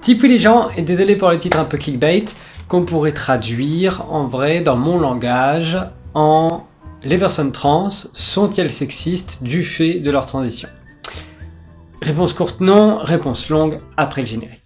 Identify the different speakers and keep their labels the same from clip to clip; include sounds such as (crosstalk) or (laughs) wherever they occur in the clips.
Speaker 1: Tipoui les gens, et désolé pour le titre un peu clickbait, qu'on pourrait traduire en vrai dans mon langage en les personnes trans sont-elles sexistes du fait de leur transition? Réponse courte non, réponse longue après le générique.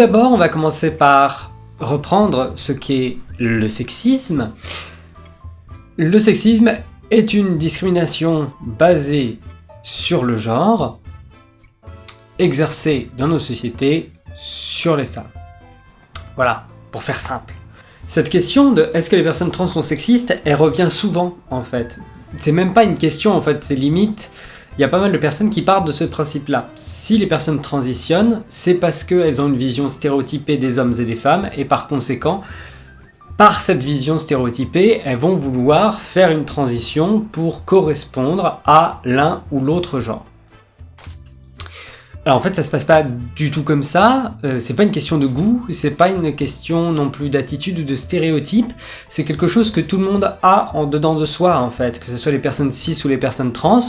Speaker 1: D'abord, on va commencer par reprendre ce qu'est le sexisme. Le sexisme est une discrimination basée sur le genre, exercée dans nos sociétés sur les femmes. Voilà, pour faire simple. Cette question de est-ce que les personnes trans sont sexistes, elle revient souvent en fait. C'est même pas une question en fait, c'est limite il y a pas mal de personnes qui partent de ce principe-là. Si les personnes transitionnent, c'est parce qu'elles ont une vision stéréotypée des hommes et des femmes, et par conséquent, par cette vision stéréotypée, elles vont vouloir faire une transition pour correspondre à l'un ou l'autre genre. Alors en fait ça se passe pas du tout comme ça, euh, c'est pas une question de goût, c'est pas une question non plus d'attitude ou de stéréotype, c'est quelque chose que tout le monde a en dedans de soi en fait, que ce soit les personnes cis ou les personnes trans,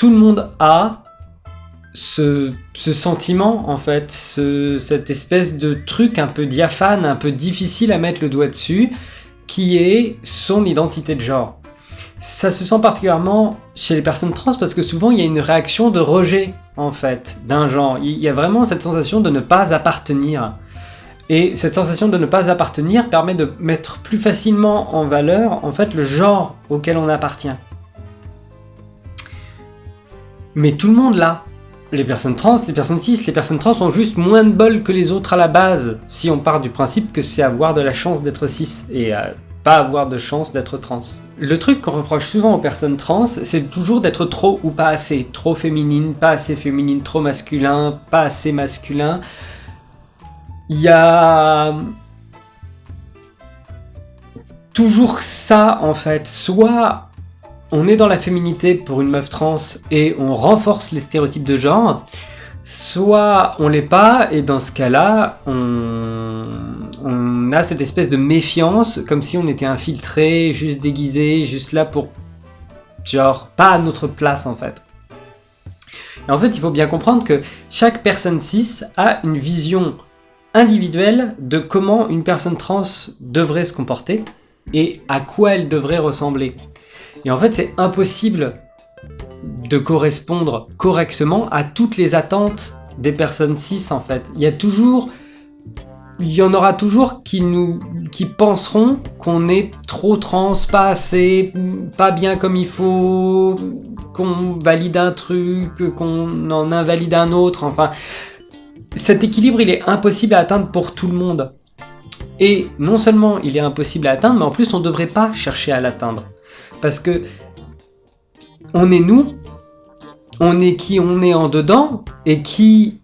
Speaker 1: tout le monde a ce, sentiment, en fait, cette espèce de truc un peu diaphane, un peu difficile à mettre le doigt dessus, qui est son identité de genre. Ça se sent particulièrement chez les personnes trans parce que souvent il y a une réaction de rejet, en fait, d'un genre. Il y a vraiment cette sensation de ne pas appartenir. Et cette sensation de ne pas appartenir permet de mettre plus facilement en valeur, en fait, le genre auquel on appartient. Mais tout le monde là. Les personnes trans, les personnes cis, les personnes trans ont juste moins de bol que les autres à la base, si on part du principe que c'est avoir de la chance d'être cis, et euh, pas avoir de chance d'être trans. Le truc qu'on reproche souvent aux personnes trans, c'est toujours d'être trop ou pas assez. Trop féminine, pas assez féminine, trop masculin, pas assez masculin. Il y a... Toujours ça en fait, soit on est dans la féminité pour une meuf trans et on renforce les stéréotypes de genre, soit on l'est pas, et dans ce cas-là, on... a cette espèce de méfiance, comme si on était infiltré, juste déguisé, juste là pour... genre, pas à notre place en fait. Et en fait, il faut bien comprendre que chaque personne cis a une vision individuelle de comment une personne trans devrait se comporter et à quoi elle devrait ressembler. Et en fait, c'est impossible de correspondre correctement à toutes les attentes des personnes cis, en fait. Il y a toujours... Il y en aura toujours qui nous qui penseront qu'on est trop trans, pas assez, pas bien comme il faut, qu'on valide un truc, qu'on en invalide un autre, enfin... Cet équilibre, il est impossible à atteindre pour tout le monde. Et non seulement il est impossible à atteindre, mais en plus on ne devrait pas chercher à l'atteindre. Parce que on est nous, on est qui on est en dedans, et qui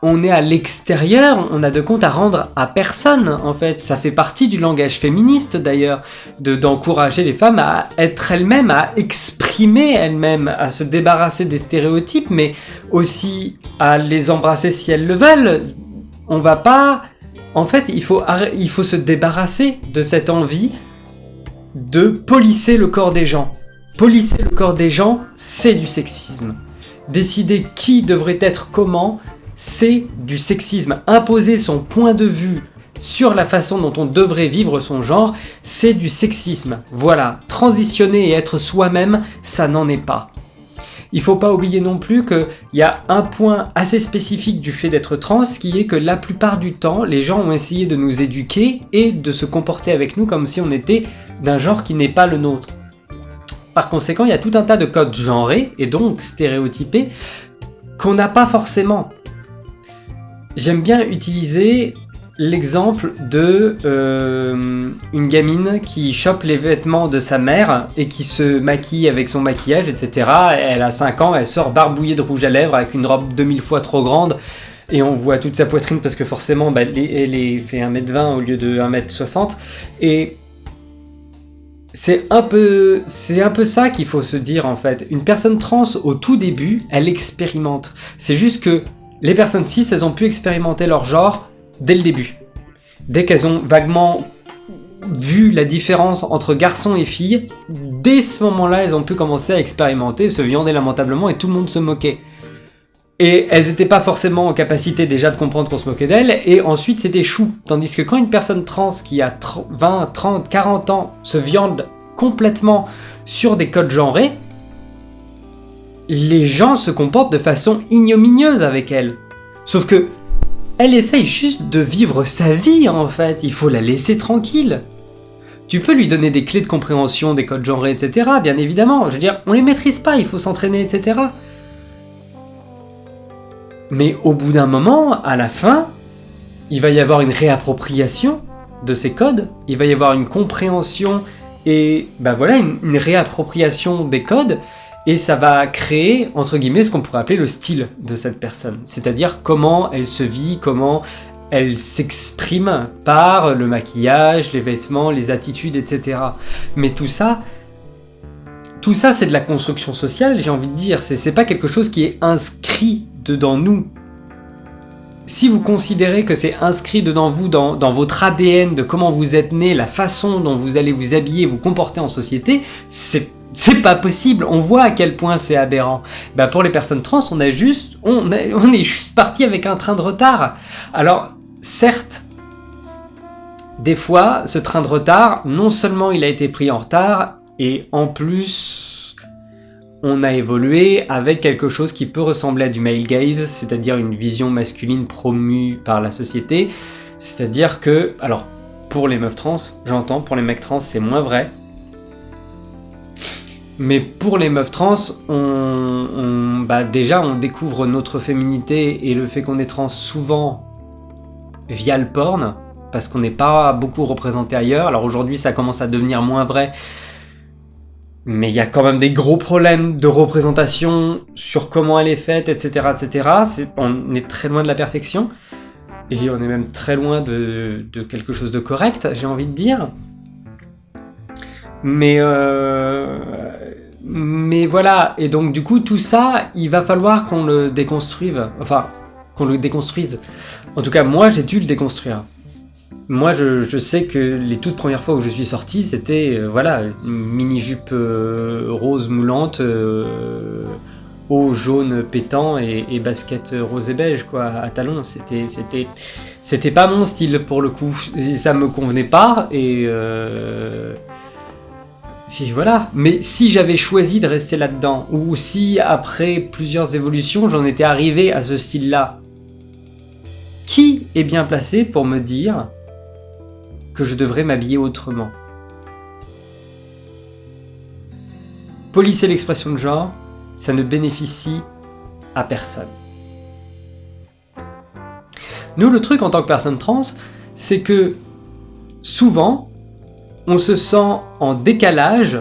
Speaker 1: on est à l'extérieur, on a de compte à rendre à personne, en fait. Ça fait partie du langage féministe, d'ailleurs, d'encourager les femmes à être elles-mêmes, à exprimer elles-mêmes, à se débarrasser des stéréotypes, mais aussi à les embrasser si elles le veulent. On va pas... En fait, il faut, il faut se débarrasser de cette envie de polisser le corps des gens. Polisser le corps des gens, c'est du sexisme. Décider qui devrait être comment, c'est du sexisme. Imposer son point de vue sur la façon dont on devrait vivre son genre, c'est du sexisme. Voilà, transitionner et être soi-même, ça n'en est pas. Il faut pas oublier non plus qu'il y a un point assez spécifique du fait d'être trans qui est que la plupart du temps, les gens ont essayé de nous éduquer et de se comporter avec nous comme si on était d'un genre qui n'est pas le nôtre. Par conséquent, il y a tout un tas de codes genrés et donc stéréotypés qu'on n'a pas forcément. J'aime bien utiliser l'exemple de euh, une gamine qui chope les vêtements de sa mère et qui se maquille avec son maquillage, etc. Elle a 5 ans, elle sort barbouillée de rouge à lèvres avec une robe 2000 fois trop grande et on voit toute sa poitrine parce que forcément bah, elle, est, fait 1m20 au lieu de 1m60 et c'est un peu, un peu ça qu'il faut se dire en fait. Une personne trans au tout début, elle expérimente. C'est juste que les personnes cis, elles ont pu expérimenter leur genre dès le début. Dès qu'elles ont vaguement vu la différence entre garçons et filles, dès ce moment-là, elles ont pu commencer à expérimenter, se viander lamentablement et tout le monde se moquait. Et elles n'étaient pas forcément en capacité déjà de comprendre qu'on se moquait d'elles, et ensuite c'était chou. Tandis que quand une personne trans qui a 20, 30, 40 ans se viande complètement sur des codes genrés, les gens se comportent de façon ignominieuse avec elle. Sauf que elle essaye juste de vivre sa vie en fait, il faut la laisser tranquille. Tu peux lui donner des clés de compréhension des codes genrés, etc. Bien évidemment, je veux dire, on les maîtrise pas, il faut s'entraîner, etc. Mais au bout d'un moment, à la fin, il va y avoir une réappropriation de ces codes, il va y avoir une compréhension et ben voilà, une, réappropriation des codes, et ça va créer, entre guillemets, ce qu'on pourrait appeler le style de cette personne. C'est-à-dire comment elle se vit, comment elle s'exprime par le maquillage, les vêtements, les attitudes, etc. Mais tout ça, tout ça c'est de la construction sociale, j'ai envie de dire, c'est pas quelque chose qui est inscrit dedans nous. Si vous considérez que c'est inscrit dedans vous, dans, votre ADN, de comment vous êtes né, la façon dont vous allez vous habiller, vous comporter en société, c'est c'est pas possible, on voit à quel point c'est aberrant. Bah pour les personnes trans, on a juste, on, (laughs) on est juste parti avec un train de retard. Alors, certes, des fois, ce train de retard, non seulement il a été pris en retard, et en plus, on a évolué avec quelque chose qui peut ressembler à du male gaze, c'est-à-dire une vision masculine promue par la société. C'est-à-dire que, alors, pour les meufs trans, j'entends, pour les mecs trans, c'est moins vrai. Mais pour les meufs trans, on, bah déjà, on découvre notre féminité et le fait qu'on est trans souvent via le porn, parce qu'on n'est pas beaucoup représenté ailleurs. Alors aujourd'hui, ça commence à devenir moins vrai, mais il y a quand même des gros problèmes de représentation sur comment elle est faite, etc. etc. on est très loin de la perfection, et on est même très loin de, quelque chose de correct, j'ai envie de dire. Mais, euh, mais voilà, et donc du coup tout ça, il va falloir qu'on le déconstruise, enfin, qu'on le déconstruise. En tout cas, moi j'ai dû le déconstruire. Moi, je, sais que les toutes premières fois où je suis sorti, c'était euh, voilà, mini-jupe euh, rose moulante, euh, haut jaune pétant et, basket rose et beige, quoi, à talons. C'était, c'était, c'était pas mon style pour le coup. Ça me convenait pas et. si, voilà. Mais si j'avais choisi de rester là-dedans, ou si après plusieurs évolutions, j'en étais arrivé à ce style-là, qui est bien placé pour me dire que je devrais m'habiller autrement. Polisser l'expression de genre, ça ne bénéficie à personne. Nous, le truc en tant que personne trans, c'est que souvent, on se sent en décalage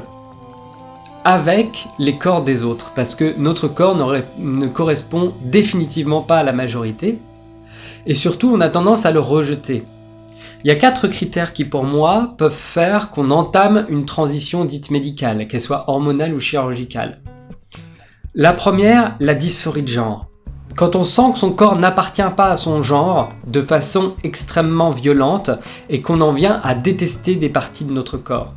Speaker 1: avec les corps des autres, parce que notre corps ne correspond définitivement pas à la majorité, et surtout on a tendance à le rejeter. Il y a quatre critères qui pour moi peuvent faire qu'on entame une transition dite médicale, qu'elle soit hormonale ou chirurgicale. La première, la dysphorie de genre. Quand on sent que son corps n'appartient pas à son genre de façon extrêmement violente et qu'on en vient à détester des parties de notre corps.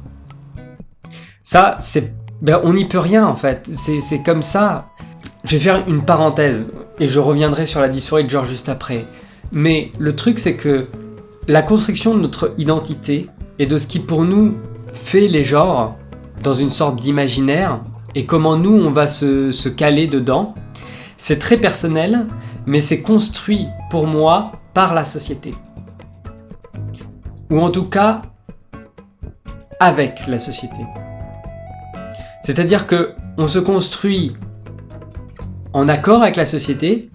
Speaker 1: Ça, c'est... Ben, on n'y peut rien en fait, c'est comme ça. Je vais faire une parenthèse et je reviendrai sur la dysphorie de genre juste après. Mais le truc c'est que la construction de notre identité et de ce qui pour nous fait les genres dans une sorte d'imaginaire et comment nous on va se, caler dedans, c'est très personnel, mais c'est construit pour moi par la société. Ou en tout cas, avec la société. C'est-à-dire que on se construit en accord avec la société,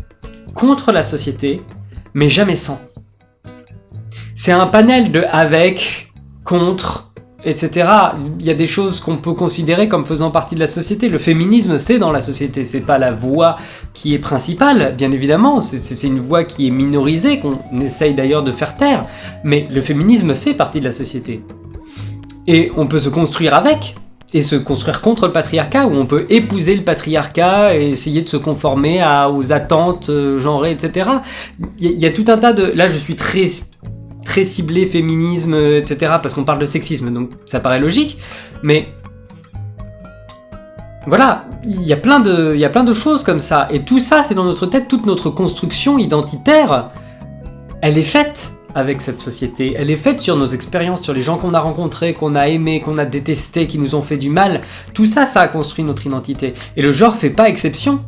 Speaker 1: contre la société, mais jamais sans. C'est un panel de avec, contre, etc. Il y a des choses qu'on peut considérer comme faisant partie de la société. Le féminisme, c'est dans la société, c'est pas la voix qui est principale, bien évidemment, c'est une voix qui est minorisée, qu'on essaye d'ailleurs de faire taire, mais le féminisme fait partie de la société. Et on peut se construire avec, et se construire contre le patriarcat, ou on peut épouser le patriarcat et essayer de se conformer aux attentes euh, genrées, etc. Il y, a tout un tas de... Là, je suis très très ciblé féminisme, etc. Parce qu'on parle de sexisme, donc ça paraît logique. Mais voilà, il y, a plein de, il y a plein de choses comme ça. Et tout ça, c'est dans notre tête, toute notre construction identitaire, elle est faite avec cette société. Elle est faite sur nos expériences, sur les gens qu'on a rencontrés, qu'on a aimés, qu'on a détestés, qui nous ont fait du mal. Tout ça, ça a construit notre identité. Et le genre fait pas exception.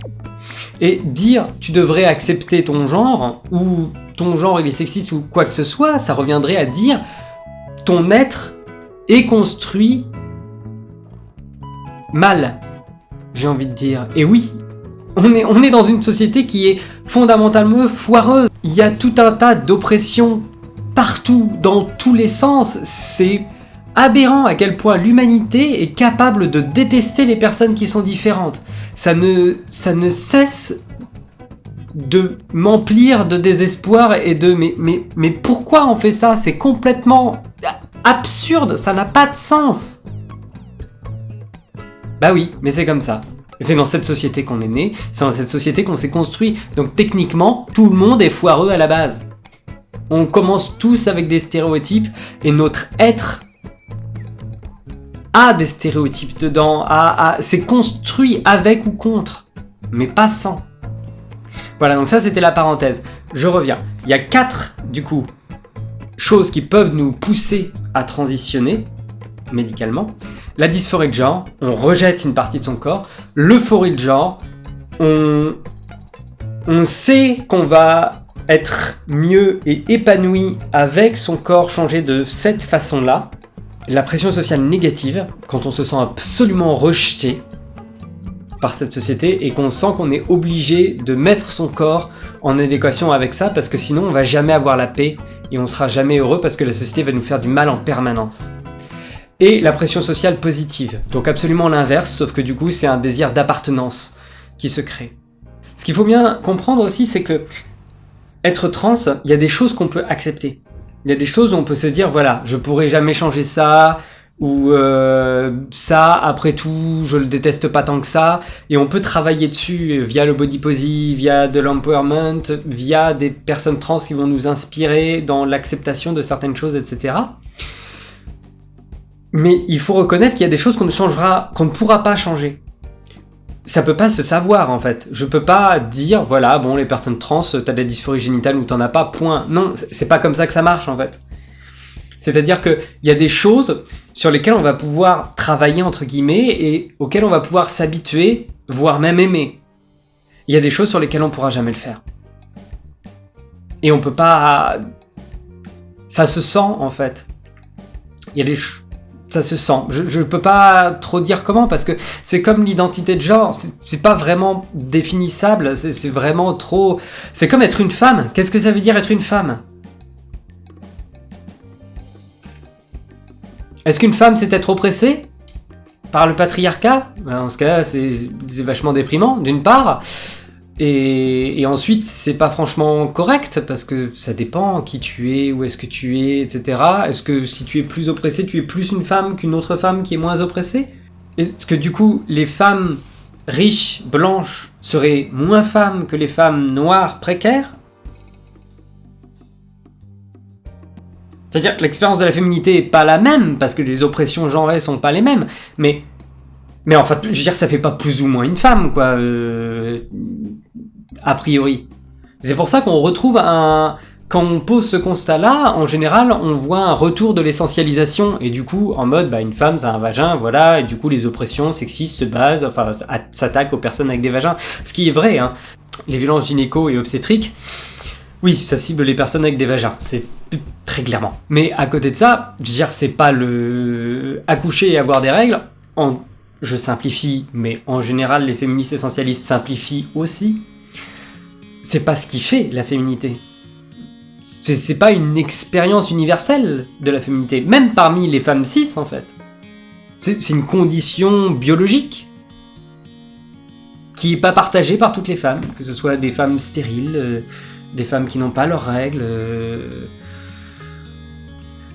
Speaker 1: Et dire tu devrais accepter ton genre, ou ton genre il est sexiste ou quoi que ce soit, ça reviendrait à dire ton être est construit mal, j'ai envie de dire. Et oui, on est, on est dans une société qui est fondamentalement foireuse. Il y a tout un tas d'oppressions partout, dans tous les sens. C'est aberrant à quel point l'humanité est capable de détester les personnes qui sont différentes. Ça ne, ça ne cesse de m'emplir de désespoir et de mais, mais, mais pourquoi on fait ça? C'est complètement absurde, ça n'a pas de sens. Bah oui, mais c'est comme ça. C'est dans cette société qu'on est né, c'est dans cette société qu'on s'est construit. Donc techniquement, tout le monde est foireux à la base. On commence tous avec des stéréotypes et notre être a des stéréotypes dedans, a, c'est construit avec ou contre, mais pas sans. Voilà, donc ça c'était la parenthèse. Je reviens. Il y a quatre, du coup, choses qui peuvent nous pousser à transitionner médicalement. La dysphorie de genre, on rejette une partie de son corps. L'euphorie de genre, on, on sait qu'on va être mieux et épanoui avec son corps changé de cette façon-là. La pression sociale négative, quand on se sent absolument rejeté par cette société et qu'on sent qu'on est obligé de mettre son corps en adéquation avec ça parce que sinon on va jamais avoir la paix et on sera jamais heureux parce que la société va nous faire du mal en permanence. Et la pression sociale positive, donc absolument l'inverse, sauf que du coup c'est un désir d'appartenance qui se crée. Ce qu'il faut bien comprendre aussi, c'est que être trans, il y a des choses qu'on peut accepter. Il y a des choses où on peut se dire, voilà, je pourrais jamais changer ça, ou euh, ça, après tout, je le déteste pas tant que ça, et on peut travailler dessus via le body positive, via de l'empowerment, via des personnes trans qui vont nous inspirer dans l'acceptation de certaines choses, etc. Mais il faut reconnaître qu'il y a des choses qu'on ne changera, qu'on ne pourra pas changer ça peut pas se savoir en fait. Je peux pas dire, voilà, bon, les personnes trans, t'as de la dysphorie génitale ou t'en as pas, point. Non, c'est pas comme ça que ça marche en fait. C'est-à-dire qu'il y a des choses sur lesquelles on va pouvoir travailler entre guillemets et auxquelles on va pouvoir s'habituer, voire même aimer. Il y a des choses sur lesquelles on pourra jamais le faire. Et on peut pas... Ça se sent en fait. Il y a des choses ça se sent. Je, ne peux pas trop dire comment parce que c'est comme l'identité de genre, c'est pas vraiment définissable, c'est vraiment trop. C'est comme être une femme. Qu'est-ce que ça veut dire être une femme? Est-ce qu'une femme c'est être oppressée par le patriarcat? Ben, Dans ce cas, c'est vachement déprimant, d'une part. Et, ensuite, c'est pas franchement correct parce que ça dépend qui tu es, où est-ce que tu es, etc. Est-ce que si tu es plus oppressé, tu es plus une femme qu'une autre femme qui est moins oppressée? Est-ce que du coup, les femmes riches, blanches, seraient moins femmes que les femmes noires, précaires? C'est-à-dire que l'expérience de la féminité est pas la même, parce que les oppressions genrées sont pas les mêmes, mais mais en fait, je veux dire, ça fait pas plus ou moins une femme, quoi. Euh, a priori. C'est pour ça qu'on retrouve un... Quand on pose ce constat-là, en général, on voit un retour de l'essentialisation, et du coup, en mode, bah, une femme, c'est un vagin, voilà, et du coup, les oppressions sexistes se basent, enfin, s'attaquent aux personnes avec des vagins. Ce qui est vrai, hein. Les violences gynéco et obstétriques, oui, ça cible les personnes avec des vagins, c'est très clairement. Mais à côté de ça, je veux dire, c'est pas le... Accoucher et avoir des règles. Je simplifie, mais en général, les féministes essentialistes simplifient aussi c'est pas ce qui fait la féminité. C'est pas une expérience universelle de la féminité, même parmi les femmes cis en fait. C'est une condition biologique qui n'est pas partagée par toutes les femmes, que ce soit des femmes stériles, euh, des femmes qui n'ont pas leurs règles. Euh.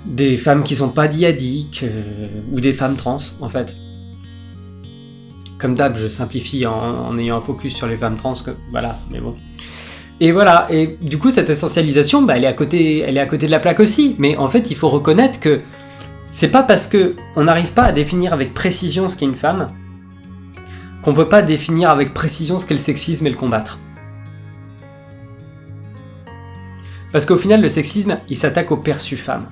Speaker 1: des femmes qui sont pas diadiques, euh, ou des femmes trans, en fait. Comme d'hab, je simplifie en, ayant un focus sur les femmes trans, que, voilà, mais bon. Et voilà, et du coup, cette essentialisation, bah, elle, est à côté, elle est à côté de la plaque aussi, mais en fait, il faut reconnaître que c'est pas parce que on n'arrive pas à définir avec précision ce qu'est une femme qu'on peut pas définir avec précision ce qu'est le sexisme et le combattre. Parce qu'au final, le sexisme, il s'attaque au perçu femme.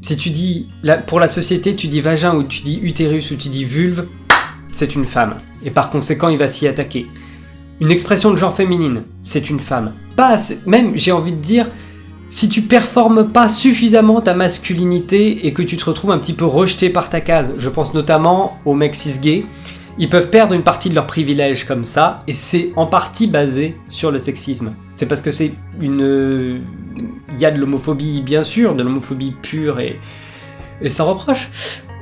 Speaker 1: Si tu dis, pour la société, tu dis vagin ou tu dis utérus ou tu dis vulve, c'est une femme. Et par conséquent, il va s'y attaquer. Une expression de genre féminine, c'est une femme. Pas même, j'ai envie de dire, si tu performes pas suffisamment ta masculinité et que tu te retrouves un petit peu rejeté par ta case, je pense notamment aux mecs cis ils peuvent perdre une partie de leurs privilèges comme ça, et c'est en partie basé sur le sexisme. C'est parce que c'est une... Il y a de l'homophobie, bien sûr, de l'homophobie pure et... et sans reproche,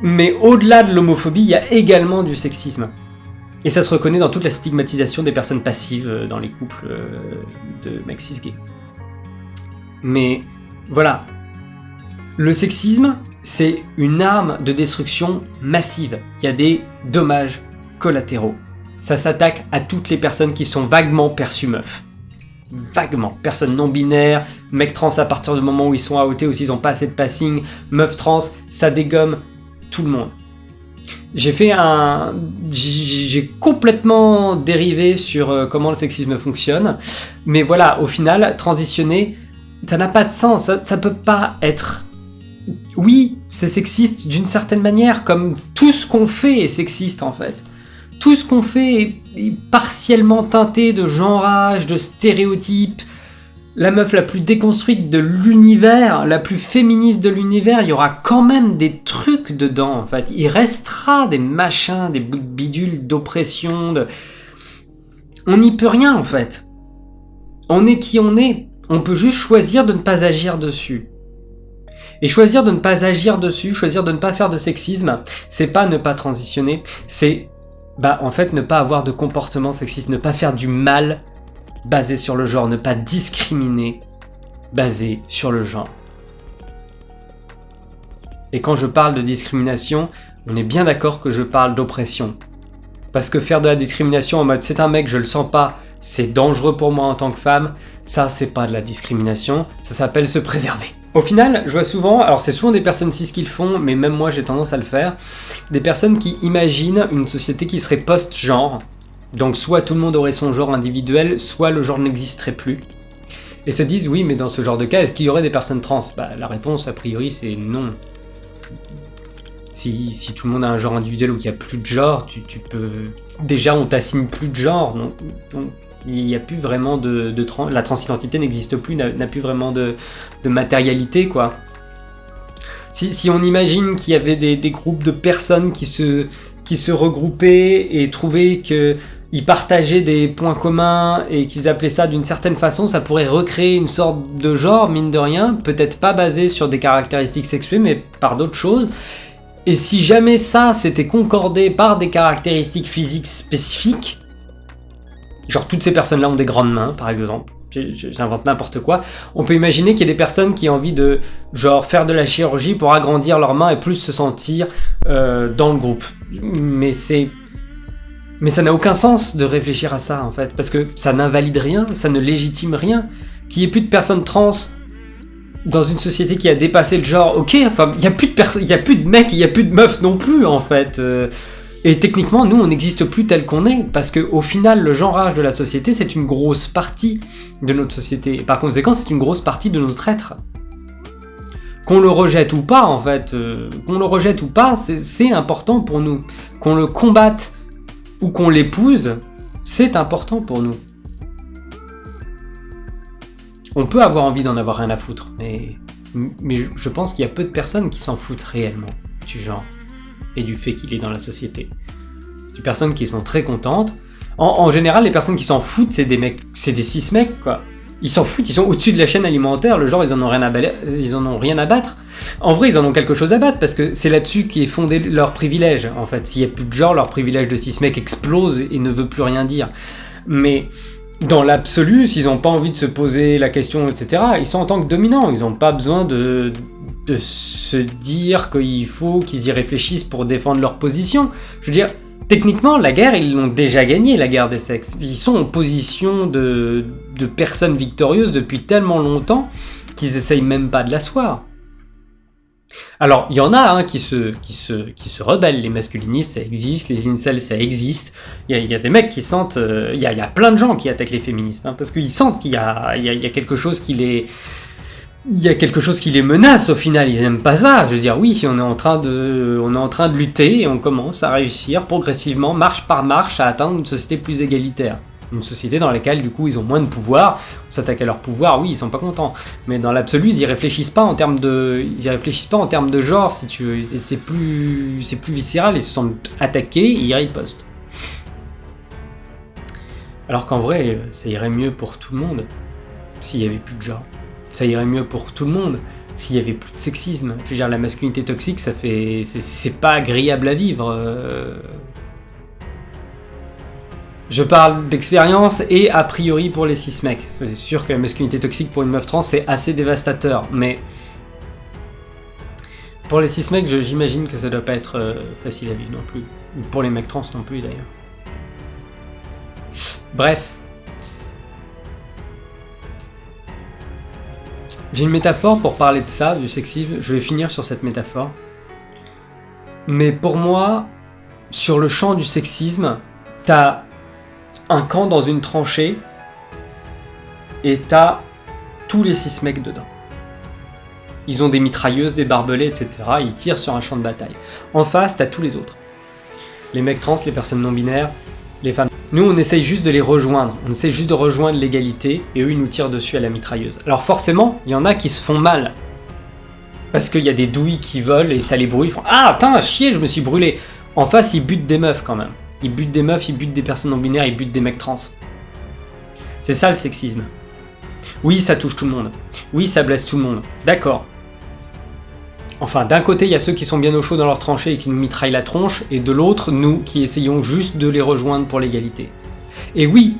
Speaker 1: mais au-delà de l'homophobie, il y a également du sexisme. Et ça se reconnaît dans toute la stigmatisation des personnes passives euh, dans les couples euh, de mecs cis mais voilà, le sexisme, c'est une arme de destruction massive. Il y a des dommages collatéraux. Ça s'attaque à toutes les personnes qui sont vaguement perçues meufs. Vaguement. Personnes non binaires, mecs trans à partir du moment où ils sont outés ou s'ils n'ont pas assez de passing, meufs trans, ça dégomme tout le monde. J'ai fait un... J'ai complètement dérivé sur euh, comment le sexisme fonctionne, mais voilà, au final, transitionner ça n'a pas de sens, ça, ça peut pas être... Oui, c'est sexiste d'une certaine manière, comme tout ce qu'on fait est sexiste en fait. Tout ce qu'on fait est, partiellement teinté de genrage, de stéréotypes. La meuf la plus déconstruite de l'univers, la plus féministe de l'univers, il y aura quand même des trucs dedans en fait. Il restera des machins, des bouts de bidule, d'oppression, de... On n'y peut rien en fait. On est qui on est. On peut juste choisir de ne pas agir dessus. Et choisir de ne pas agir dessus, choisir de ne pas faire de sexisme, c'est pas ne pas transitionner, c'est bah en fait ne pas avoir de comportement sexiste, ne pas faire du mal basé sur le genre, ne pas discriminer basé sur le genre. Et quand je parle de discrimination, on est bien d'accord que je parle d'oppression. Parce que faire de la discrimination en mode c'est un mec, je le sens pas, c'est dangereux pour moi en tant que femme, ça c'est pas de la discrimination, ça s'appelle se préserver. Au final, je vois souvent, alors c'est souvent des personnes cis qui le font, mais même moi j'ai tendance à le faire, des personnes qui imaginent une société qui serait post-genre, donc soit tout le monde aurait son genre individuel, soit le genre n'existerait plus. Et se disent, oui, mais dans ce genre de cas, est-ce qu'il y aurait des personnes trans? Bah la réponse a priori c'est non. Si, tout le monde a un genre individuel ou qu'il n'y a plus de genre, tu, peux... Déjà on t'assigne plus de genre, donc il n'y a plus vraiment de, la transidentité n'existe plus, n'a plus vraiment de, matérialité quoi. Si, on imagine qu'il y avait des, groupes de personnes qui se, regroupaient et trouvaient qu'ils partageaient des points communs et qu'ils appelaient ça d'une certaine façon, ça pourrait recréer une sorte de genre, mine de rien, peut-être pas basé sur des caractéristiques sexuées, mais par d'autres choses. Et si jamais ça s'était concordé par des caractéristiques physiques spécifiques, Genre toutes ces personnes-là ont des grandes mains, par exemple. J'invente n'importe quoi. On peut imaginer qu'il y a des personnes qui ont envie de genre faire de la chirurgie pour agrandir leurs mains et plus se sentir euh, dans le groupe. Mais c'est mais ça n'a aucun sens de réfléchir à ça en fait, parce que ça n'invalide rien, ça ne légitime rien. Qu'il n'y ait plus de personnes trans dans une société qui a dépassé le genre, ok, enfin, il n'y a plus de a plus de mecs, il n'y a plus de meufs non plus en fait. Euh, et techniquement, nous, on n'existe plus tel qu'on est, parce qu'au final, le genrage de la société, c'est une grosse partie de notre société. Et par conséquent, c'est une grosse partie de notre être. Qu'on le rejette ou pas, en fait, euh, qu'on le rejette ou pas, c'est important pour nous. Qu'on le combatte ou qu'on l'épouse, c'est important pour nous. On peut avoir envie d'en avoir rien à foutre, mais, mais je pense qu'il y a peu de personnes qui s'en foutent réellement du genre et du fait qu'il est dans la société. Des personnes qui sont très contentes. En, général, les personnes qui s'en foutent, c'est des mecs, c'est des six mecs, quoi. Ils s'en foutent, ils sont au-dessus de la chaîne alimentaire, le genre, ils en ont rien à, ils en ont rien à battre. En vrai, ils en ont quelque chose à battre, parce que c'est là-dessus qui est fondé leur privilège, en fait. S'il n'y a plus de genre, leur privilège de six mecs explose et ne veut plus rien dire. Mais dans l'absolu, s'ils n'ont pas envie de se poser la question, etc., ils sont en tant que dominants, ils n'ont pas besoin de de se dire qu'il faut qu'ils y réfléchissent pour défendre leur position. Je veux dire, techniquement, la guerre, ils l'ont déjà gagnée, la guerre des sexes. Ils sont en position de, personnes victorieuses depuis tellement longtemps qu'ils essayent même pas de l'asseoir. Alors, il y en a hein, qui, se, qui, rebellent, les masculinistes, ça existe, les incels, ça existe. Il y, a des mecs qui sentent... euh, Il y, a, plein de gens qui attaquent les féministes, hein, parce qu'ils sentent qu'il y a quelque chose qui les... Il y a quelque chose qui les menace au final, ils aiment pas ça. Je veux dire, oui, on est en train de, lutter et on commence à réussir progressivement, marche par marche, à atteindre une société plus égalitaire. Une société dans laquelle, du coup, ils ont moins de pouvoir. On s'attaque à leur pouvoir, oui, ils sont pas contents. Mais dans l'absolu, ils y réfléchissent pas en termes de, ils réfléchissent pas en termes de genre, si tu veux. C'est- plus, c'est plus viscéral. Ils se sentent attaqués, ils ripostent. Alors qu'en vrai, ça irait mieux pour tout le monde s'il y avait plus de genre. Ça irait mieux pour tout le monde s'il y avait plus de sexisme. Je veux dire, la masculinité toxique, ça fait, c'est- pas agréable à vivre. euh. Je parle d'expérience et a priori pour les cis mecs. C'est sûr que la masculinité toxique pour une meuf trans c'est assez dévastateur, mais pour les cis mecs, j'imagine que ça doit pas être euh, facile à vivre non plus. Ou Pour les mecs trans non plus d'ailleurs. Bref. J'ai une métaphore pour parler de ça, du sexisme. Je vais finir sur cette métaphore. Mais pour moi, sur le champ du sexisme, t'as un camp dans une tranchée et t'as tous les six mecs dedans. Ils ont des mitrailleuses, des barbelés, etc. Ils tirent sur un champ de bataille. En face, t'as tous les autres. Les mecs trans, les personnes non binaires, les femmes. Nous, on essaye juste de les rejoindre. On essaye juste de rejoindre l'égalité et eux, ils nous tirent dessus à la mitrailleuse. Alors forcément, il y en a qui se font mal. Parce qu'il y a des douilles qui volent et ça les brûle. Ils font Ah, putain, chier, je me suis brûlé. En face, ils butent des meufs quand même. Ils butent des meufs, ils butent des personnes non binaires, ils butent des mecs trans. C'est ça le sexisme. Oui, ça touche tout le monde. Oui, ça blesse tout le monde. D'accord. Enfin, d'un côté, il y a ceux qui sont bien au chaud dans leur tranchée et qui nous mitraillent la tronche, et de l'autre, nous qui essayons juste de les rejoindre pour l'égalité. Et oui,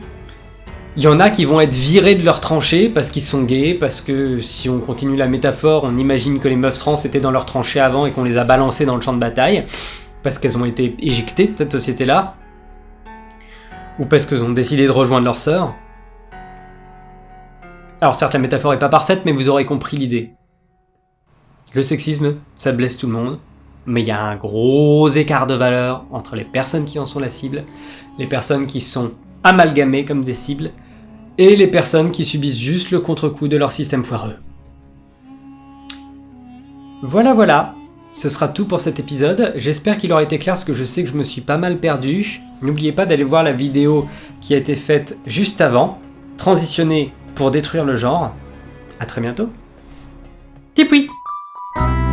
Speaker 1: il y en a qui vont être virés de leur tranchée parce qu'ils sont gays, parce que si on continue la métaphore, on imagine que les meufs trans étaient dans leur tranchée avant et qu'on les a balancées dans le champ de bataille, parce qu'elles ont été éjectées de cette société-là, ou parce qu'elles ont décidé de rejoindre leur sœur. Alors certes, la métaphore est pas parfaite, mais vous aurez compris l'idée. Le sexisme, ça blesse tout le monde, mais il y a un gros écart de valeur entre les personnes qui en sont la cible, les personnes qui sont amalgamées comme des cibles, et les personnes qui subissent juste le contre-coup de leur système foireux. Voilà, voilà, ce sera tout pour cet épisode. J'espère qu'il aura été clair parce que je sais que je me suis pas mal perdu. N'oubliez pas d'aller voir la vidéo qui a été faite juste avant, transitionner pour détruire le genre. À très bientôt. Tipoui Thank you.